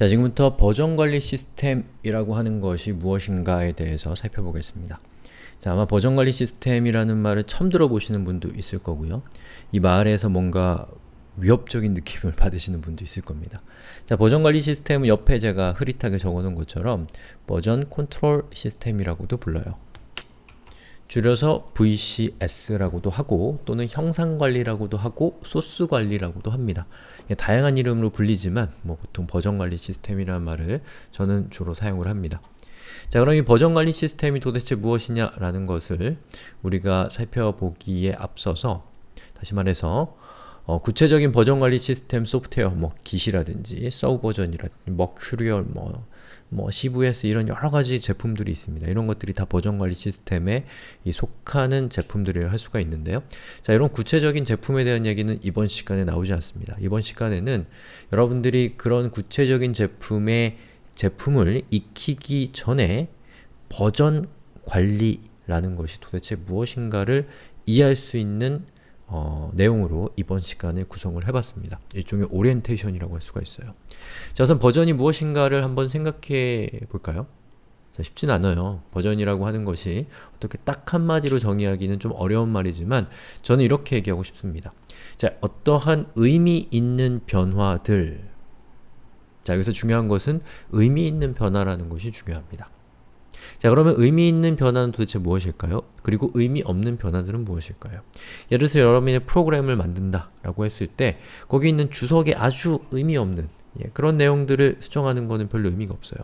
자, 지금부터 버전 관리 시스템이라고 하는 것이 무엇인가에 대해서 살펴보겠습니다. 자, 아마 버전 관리 시스템이라는 말을 처음 들어보시는 분도 있을 거고요. 이 말에서 뭔가 위협적인 느낌을 받으시는 분도 있을 겁니다. 자, 버전 관리 시스템은 옆에 제가 흐릿하게 적어놓은 것처럼 version control system이라고도 불러요. 줄여서 VCS라고도 하고 또는 형상관리라고도 하고 소스관리라고도 합니다. 다양한 이름으로 불리지만 뭐 보통 버전관리 시스템이라는 말을 저는 주로 사용을 합니다. 자 그럼 이 버전관리 시스템이 도대체 무엇이냐 라는 것을 우리가 살펴보기에 앞서서 다시 말해서 어, 구체적인 버전관리 시스템 소프트웨어, 뭐 Git이라든지 Subversion이라든지 Mercurial, 뭐 뭐 CVS 이런 여러 가지 제품들이 있습니다. 이런 것들이 다 버전관리 시스템에 속하는 제품들이라 할 수가 있는데요. 자, 이런 구체적인 제품에 대한 얘기는 이번 시간에 나오지 않습니다. 이번 시간에는 여러분들이 그런 구체적인 제품의 제품을 익히기 전에 버전 관리라는 것이 도대체 무엇인가를 이해할 수 있는 어, 내용으로 이번 시간을 구성을 해봤습니다. 일종의 오리엔테이션이라고 할 수가 있어요. 자, 우선 버전이 무엇인가를 한번 생각해 볼까요? 자, 쉽진 않아요. 버전이라고 하는 것이 어떻게 딱 한마디로 정의하기는 좀 어려운 말이지만 저는 이렇게 얘기하고 싶습니다. 자, 어떠한 의미 있는 변화들 자, 여기서 중요한 것은 의미 있는 변화라는 것이 중요합니다. 자 그러면 의미 있는 변화는 도대체 무엇일까요? 그리고 의미 없는 변화들은 무엇일까요? 예를 들어서 여러분이 프로그램을 만든다 라고 했을 때 거기 있는 주석에 아주 의미 없는 예, 그런 내용들을 수정하는 것은 별로 의미가 없어요.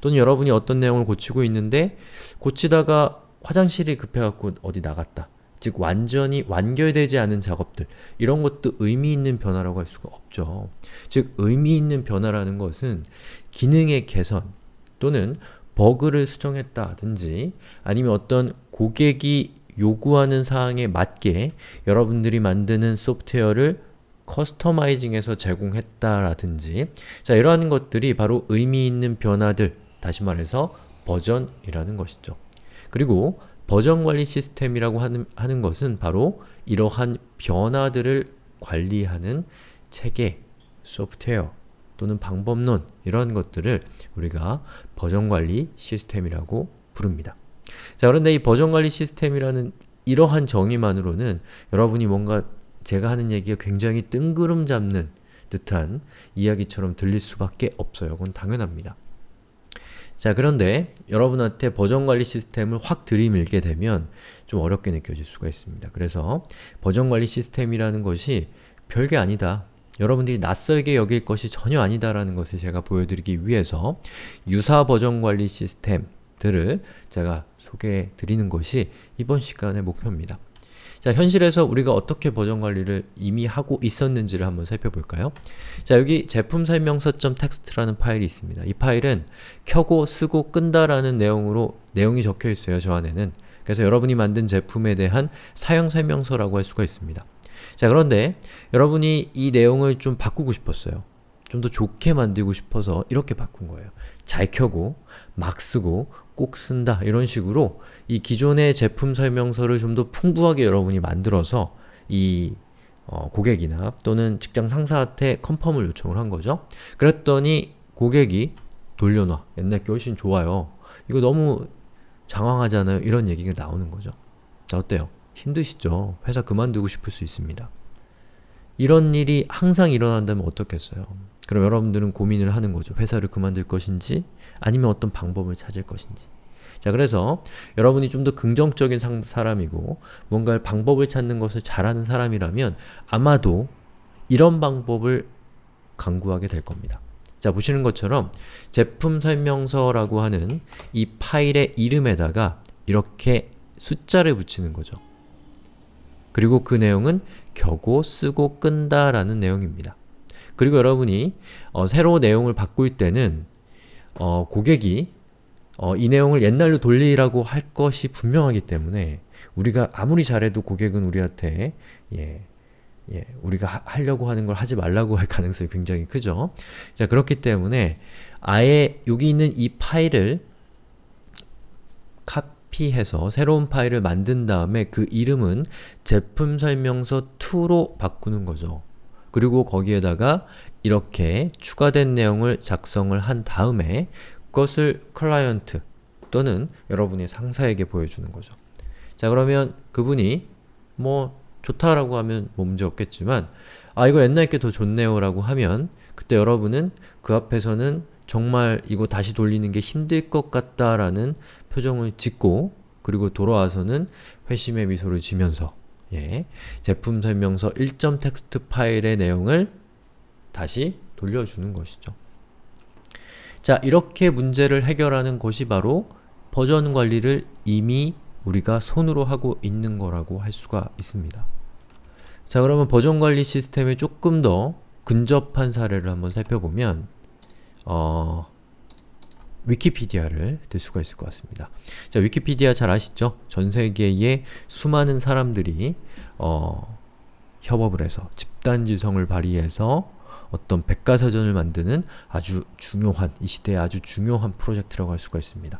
또는 여러분이 어떤 내용을 고치고 있는데 고치다가 화장실이 급해갖고 어디 나갔다. 즉 완전히 완결되지 않은 작업들 이런 것도 의미 있는 변화라고 할 수가 없죠. 즉 의미 있는 변화라는 것은 기능의 개선 또는 버그를 수정했다든지 아니면 어떤 고객이 요구하는 사항에 맞게 여러분들이 만드는 소프트웨어를 커스터마이징해서 제공했다라든지 자 이러한 것들이 바로 의미 있는 변화들 다시 말해서 버전이라는 것이죠. 그리고 버전 관리 시스템이라고 하는, 하는 것은 바로 이러한 변화들을 관리하는 체계, 소프트웨어, 또는 방법론 이런 것들을 우리가 버전관리 시스템이라고 부릅니다. 자 그런데 이 버전관리 시스템이라는 이러한 정의만으로는 여러분이 뭔가 제가 하는 얘기가 굉장히 뜬구름 잡는 듯한 이야기처럼 들릴 수밖에 없어요. 그건 당연합니다. 자 그런데 여러분한테 버전관리 시스템을 확 들이밀게 되면 좀 어렵게 느껴질 수가 있습니다. 그래서 버전관리 시스템이라는 것이 별게 아니다. 여러분들이 낯설게 여길 것이 전혀 아니다라는 것을 제가 보여드리기 위해서 유사 버전 관리 시스템들을 제가 소개해 드리는 것이 이번 시간의 목표입니다. 자, 현실에서 우리가 어떻게 버전 관리를 이미 하고 있었는지를 한번 살펴볼까요? 자, 여기 제품 설명서.txt라는 파일이 있습니다. 이 파일은 켜고 쓰고 끈다라는 내용으로 내용이 적혀 있어요, 저 안에는. 그래서 여러분이 만든 제품에 대한 사용 설명서라고 할 수가 있습니다. 자 그런데 여러분이 이 내용을 좀 바꾸고 싶었어요. 좀 더 좋게 만들고 싶어서 이렇게 바꾼 거예요. 잘 켜고 막 쓰고 꼭 쓴다 이런 식으로 이 기존의 제품 설명서를 좀 더 풍부하게 여러분이 만들어서 이 어, 고객이나 또는 직장 상사한테 컨펌을 요청을 한 거죠. 그랬더니 고객이 돌려놔. 옛날 게 훨씬 좋아요. 이거 너무 장황하잖아요. 이런 얘기가 나오는 거죠. 자 어때요? 힘드시죠? 회사 그만두고 싶을 수 있습니다. 이런 일이 항상 일어난다면 어떻겠어요? 그럼 여러분들은 고민을 하는 거죠. 회사를 그만둘 것인지 아니면 어떤 방법을 찾을 것인지 자 그래서 여러분이 좀 더 긍정적인 상, 사람이고 뭔가 방법을 찾는 것을 잘하는 사람이라면 아마도 이런 방법을 강구하게 될 겁니다. 자 보시는 것처럼 제품 설명서라고 하는 이 파일의 이름에다가 이렇게 숫자를 붙이는 거죠. 그리고 그 내용은 켜고 쓰고 끈다 라는 내용입니다. 그리고 여러분이 어, 새로 내용을 바꿀 때는 어, 고객이 어, 이 내용을 옛날로 돌리라고 할 것이 분명하기 때문에 우리가 아무리 잘해도 고객은 우리한테 예, 예, 우리가 하, 하려고 하는 걸 하지 말라고 할 가능성이 굉장히 크죠. 자 그렇기 때문에 아예 여기 있는 이 파일을 카피해서 새로운 파일을 만든 다음에 그 이름은 제품 설명서 2로 바꾸는 거죠. 그리고 거기에다가 이렇게 추가된 내용을 작성을 한 다음에 그것을 클라이언트 또는 여러분의 상사에게 보여주는 거죠. 자 그러면 그분이 뭐 좋다라고 하면 뭐 문제 없겠지만 아 이거 옛날 게 더 좋네요 라고 하면 그때 여러분은 그 앞에서는 정말 이거 다시 돌리는 게 힘들 것 같다라는 표정을 짓고 그리고 돌아와서는 회심의 미소를 지면서 예, 제품 설명서 1점 텍스트 파일의 내용을 다시 돌려주는 것이죠. 자, 이렇게 문제를 해결하는 것이 바로 버전 관리를 이미 우리가 손으로 하고 있는 거라고 할 수가 있습니다. 자, 그러면 버전 관리 시스템에 조금 더 근접한 사례를 한번 살펴보면 어, 위키피디아를 들 수가 있을 것 같습니다. 자, 위키피디아 잘 아시죠? 전 세계의 수많은 사람들이 어, 협업을 해서 집단지성을 발휘해서 어떤 백과사전을 만드는 아주 중요한, 이 시대에 아주 중요한 프로젝트라고 할 수가 있습니다.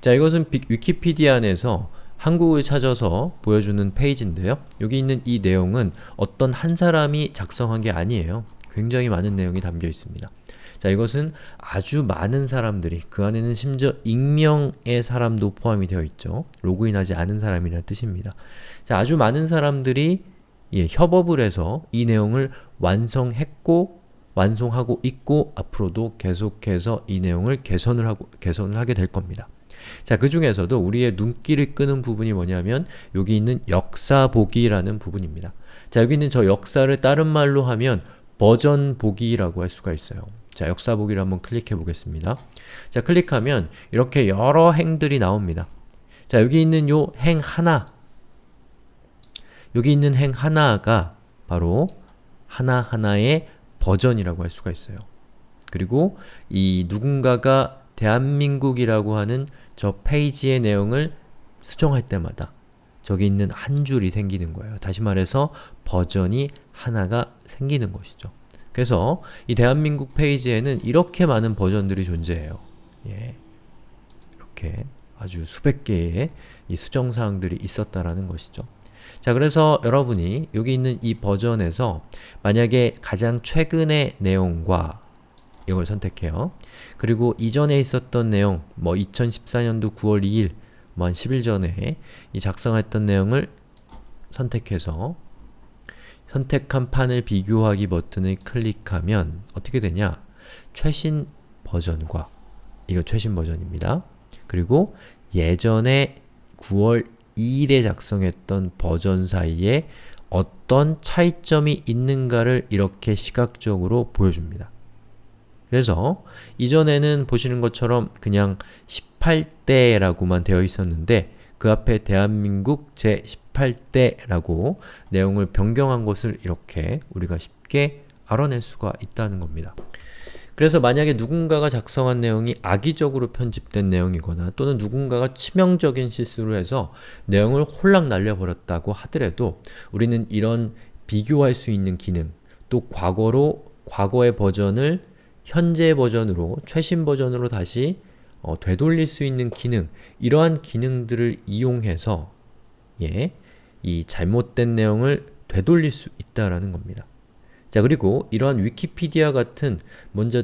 자, 이것은 비, 위키피디아 안에서 한국을 찾아서 보여주는 페이지인데요. 여기 있는 이 내용은 어떤 한 사람이 작성한 게 아니에요. 굉장히 많은 내용이 담겨 있습니다. 자, 이것은 아주 많은 사람들이, 그 안에는 심지어 익명의 사람도 포함이 되어 있죠. 로그인하지 않은 사람이라는 뜻입니다. 자, 아주 많은 사람들이 예, 협업을 해서 이 내용을 완성했고 완성하고 있고 앞으로도 계속해서 이 내용을 개선을 하고 개선을 하게 될 겁니다. 자, 그 중에서도 우리의 눈길을 끄는 부분이 뭐냐면 여기 있는 역사 보기라는 부분입니다. 자, 여기 있는 저 역사를 다른 말로 하면 버전 보기라고 할 수가 있어요. 자, 역사 보기를 한번 클릭해 보겠습니다. 자, 클릭하면 이렇게 여러 행들이 나옵니다. 자, 여기 있는 요 행 하나 여기 있는 행 하나가 바로 하나하나의 버전이라고 할 수가 있어요. 그리고 이 누군가가 대한민국이라고 하는 저 페이지의 내용을 수정할 때마다 저기 있는 한 줄이 생기는 거예요. 다시 말해서 버전이 하나가 생기는 것이죠. 그래서 이 대한민국 페이지에는 이렇게 많은 버전들이 존재해요. 예. 이렇게 아주 수백 개의 이 수정사항들이 있었다라는 것이죠. 자 그래서 여러분이 여기 있는 이 버전에서 만약에 가장 최근의 내용과 이걸 선택해요. 그리고 이전에 있었던 내용, 뭐 2014년도 9월 2일, 뭐 한 10일 전에 이 작성했던 내용을 선택해서 선택한 판을 비교하기 버튼을 클릭하면 어떻게 되냐? 최신 버전과 이거 최신 버전입니다. 그리고 예전에 9월 2일에 작성했던 버전 사이에 어떤 차이점이 있는가를 이렇게 시각적으로 보여줍니다. 그래서 이전에는 보시는 것처럼 그냥 18대라고만 되어 있었는데 그 앞에 대한민국 제18대라고 내용을 변경한 것을 이렇게 우리가 쉽게 알아낼 수가 있다는 겁니다. 그래서 만약에 누군가가 작성한 내용이 악의적으로 편집된 내용이거나 또는 누군가가 치명적인 실수를 해서 내용을 홀랑 날려버렸다고 하더라도 우리는 이런 비교할 수 있는 기능 또 과거로 과거의 버전을 현재 버전으로 최신 버전으로 다시 어, 되돌릴 수 있는 기능 이러한 기능들을 이용해서 예, 이 잘못된 내용을 되돌릴 수 있다라는 겁니다. 자 그리고 이러한 위키피디아 같은 먼저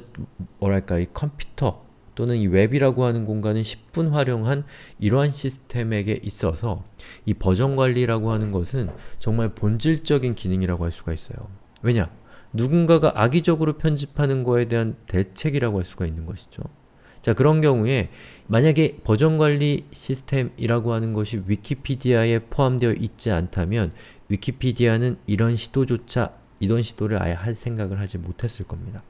뭐랄까 이 컴퓨터 또는 이 웹이라고 하는 공간을 10분 활용한 이러한 시스템에게 있어서 이 버전 관리라고 하는 것은 정말 본질적인 기능이라고 할 수가 있어요. 왜냐? 누군가가 악의적으로 편집하는 거에 대한 대책이라고 할 수가 있는 것이죠. 자 그런 경우에 만약에 버전 관리 시스템이라고 하는 것이 위키피디아에 포함되어 있지 않다면 위키피디아는 이런 시도조차 이런 시도를 아예 할 생각을 하지 못했을 겁니다.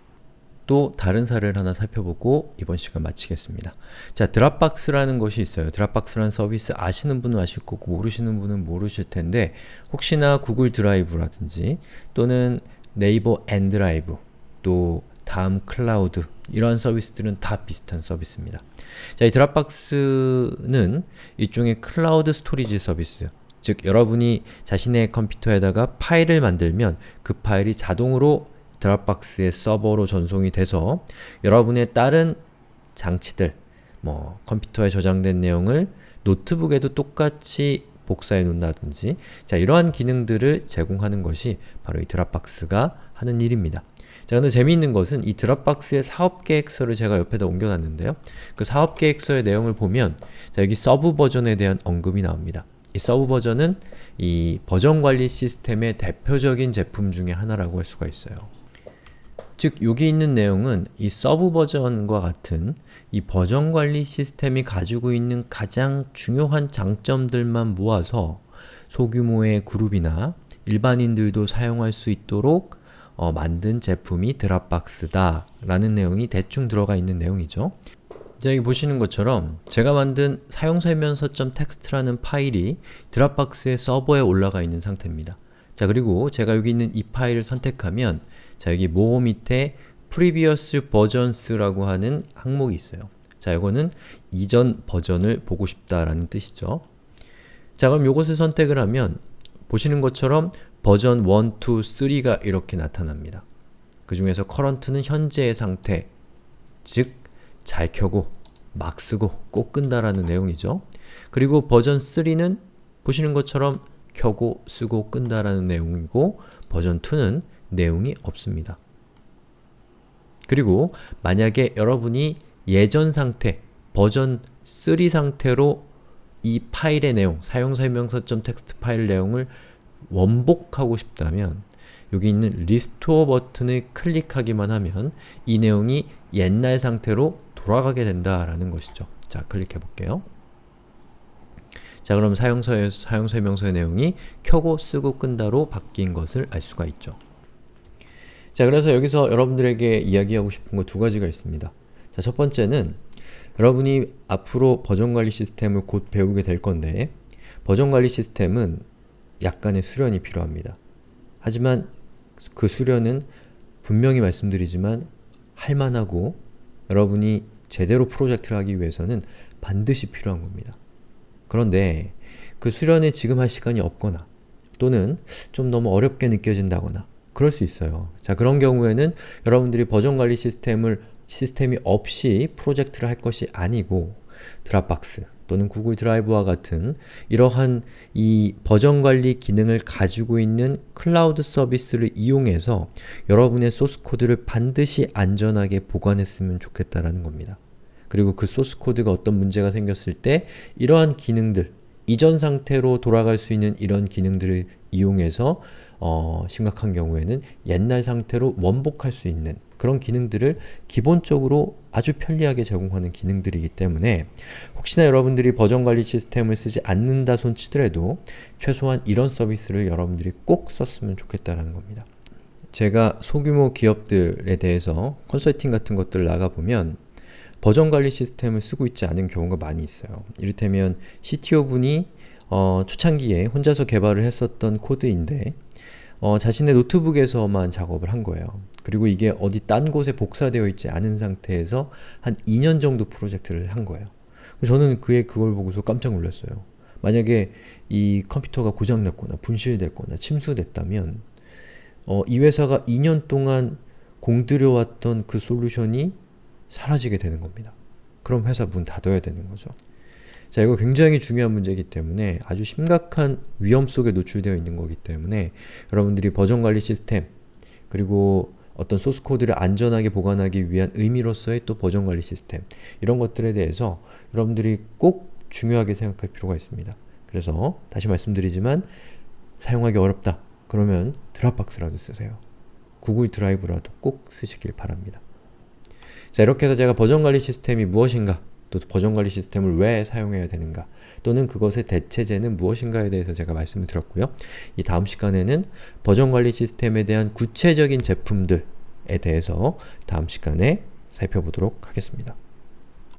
또 다른 사례를 하나 살펴보고 이번 시간 마치겠습니다. 자, Dropbox라는 것이 있어요. Dropbox라는 서비스 아시는 분은 아실 거고 모르시는 분은 모르실 텐데 혹시나 구글 드라이브라든지 또는 네이버 N드라이브 또 다음 클라우드 이러한 서비스들은 다 비슷한 서비스입니다. 자, 이 Dropbox는 일종의 cloud storage 서비스 즉 여러분이 자신의 컴퓨터에다가 파일을 만들면 그 파일이 자동으로 Dropbox의 서버로 전송이 돼서 여러분의 다른 장치들, 뭐 컴퓨터에 저장된 내용을 노트북에도 똑같이 복사해 놓는다든지 자 이러한 기능들을 제공하는 것이 바로 이 Dropbox가 하는 일입니다. 자 근데 재미있는 것은 이 Dropbox의 사업계획서를 제가 옆에다 옮겨놨는데요. 그 사업계획서의 내용을 보면 자 여기 Subversion에 대한 언급이 나옵니다. 이 Subversion은 이 버전 관리 시스템의 대표적인 제품 중에 하나라고 할 수가 있어요. 즉 여기 있는 내용은 이 Subversion과 같은 이 버전 관리 시스템이 가지고 있는 가장 중요한 장점들만 모아서 소규모의 그룹이나 일반인들도 사용할 수 있도록 어, 만든 제품이 Dropbox다 라는 내용이 대충 들어가 있는 내용이죠. 자 여기 보시는 것처럼 제가 만든 사용설명서.txt라는 파일이 Dropbox의 서버에 올라가 있는 상태입니다. 자 그리고 제가 여기 있는 이 파일을 선택하면 자 여기 모 밑에 previous versions라고 하는 항목이 있어요. 자 이거는 이전 버전을 보고 싶다라는 뜻이죠. 자 그럼 이것을 선택을 하면 보시는 것처럼 버전 1, 2, 3가 이렇게 나타납니다. 그 중에서 current는 현재의 상태, 즉 잘 켜고 막 쓰고 꼭 끈다라는 내용이죠. 그리고 버전 3는 보시는 것처럼 켜고 쓰고 끈다라는 내용이고 버전 2는 내용이 없습니다. 그리고 만약에 여러분이 예전 상태, 버전 3 상태로 이 파일의 내용, 사용설명서.txt 파일 내용을 원복하고 싶다면 여기 있는 restore 버튼을 클릭하기만 하면 이 내용이 옛날 상태로 돌아가게 된다라는 것이죠. 자, 클릭해 볼게요. 자, 그럼 사용서, 사용설명서의 내용이 켜고 쓰고 끈다로 바뀐 것을 알 수가 있죠. 자, 그래서 여기서 여러분들에게 이야기하고 싶은 거 두 가지가 있습니다. 자, 첫 번째는 여러분이 앞으로 버전관리 시스템을 곧 배우게 될 건데 버전관리 시스템은 약간의 수련이 필요합니다. 하지만 그 수련은 분명히 말씀드리지만 할만하고 여러분이 제대로 프로젝트를 하기 위해서는 반드시 필요한 겁니다. 그런데 그 수련에 지금 할 시간이 없거나 또는 좀 너무 어렵게 느껴진다거나 그럴 수 있어요. 자 그런 경우에는 여러분들이 버전관리 시스템을 시스템이 없이 프로젝트를 할 것이 아니고 Dropbox 또는 Google Drive와 같은 이러한 이 버전 관리 기능을 가지고 있는 클라우드 서비스를 이용해서 여러분의 소스 코드를 반드시 안전하게 보관했으면 좋겠다라는 겁니다. 그리고 그 소스 코드가 어떤 문제가 생겼을 때 이러한 기능들, 이전 상태로 돌아갈 수 있는 이런 기능들을 이용해서 어, 심각한 경우에는 옛날 상태로 원복할 수 있는 그런 기능들을 기본적으로 아주 편리하게 제공하는 기능들이기 때문에 혹시나 여러분들이 버전관리 시스템을 쓰지 않는다 손치더라도 최소한 이런 서비스를 여러분들이 꼭 썼으면 좋겠다는 겁니다. 제가 소규모 기업들에 대해서 컨설팅 같은 것들을 나가보면 버전관리 시스템을 쓰고 있지 않은 경우가 많이 있어요. 이를테면 CTO분이 어, 초창기에 혼자서 개발을 했었던 코드인데 어, 자신의 노트북에서만 작업을 한 거예요. 그리고 이게 어디 딴 곳에 복사되어 있지 않은 상태에서 한 2년 정도 프로젝트를 한 거예요. 저는 그의 그걸 보고서 깜짝 놀랐어요. 만약에 이 컴퓨터가 고장났거나 분실됐거나 침수됐다면 어, 이 회사가 2년 동안 공들여왔던 그 솔루션이 사라지게 되는 겁니다. 그럼 회사 문 닫아야 되는 거죠. 자, 이거 굉장히 중요한 문제이기 때문에 아주 심각한 위험 속에 노출되어 있는 거기 때문에 여러분들이 버전관리 시스템 그리고 어떤 소스 코드를 안전하게 보관하기 위한 의미로서의 또 버전관리 시스템 이런 것들에 대해서 여러분들이 꼭 중요하게 생각할 필요가 있습니다. 그래서 다시 말씀드리지만 사용하기 어렵다. 그러면 드랍박스라도 쓰세요. 구글 드라이브라도 꼭 쓰시길 바랍니다. 자 이렇게 해서 제가 버전관리 시스템이 무엇인가 또 버전 관리 시스템을 왜 사용해야 되는가 또는 그것의 대체제는 무엇인가에 대해서 제가 말씀을 드렸고요. 이 다음 시간에는 버전 관리 시스템에 대한 구체적인 제품들에 대해서 다음 시간에 살펴보도록 하겠습니다.